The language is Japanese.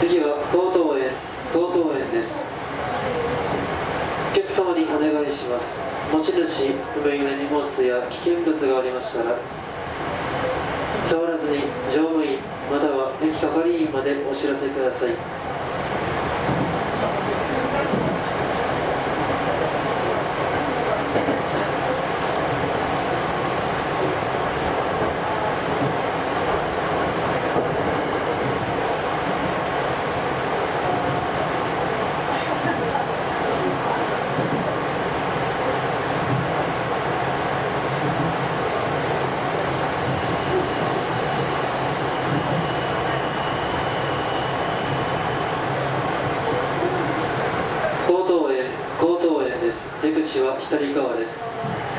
次は高等園高等園です。お客様にお願いします。持ち主不明な荷物や危険物がありましたら触らずに乗務員または駅係員までお知らせください。高等は左側です。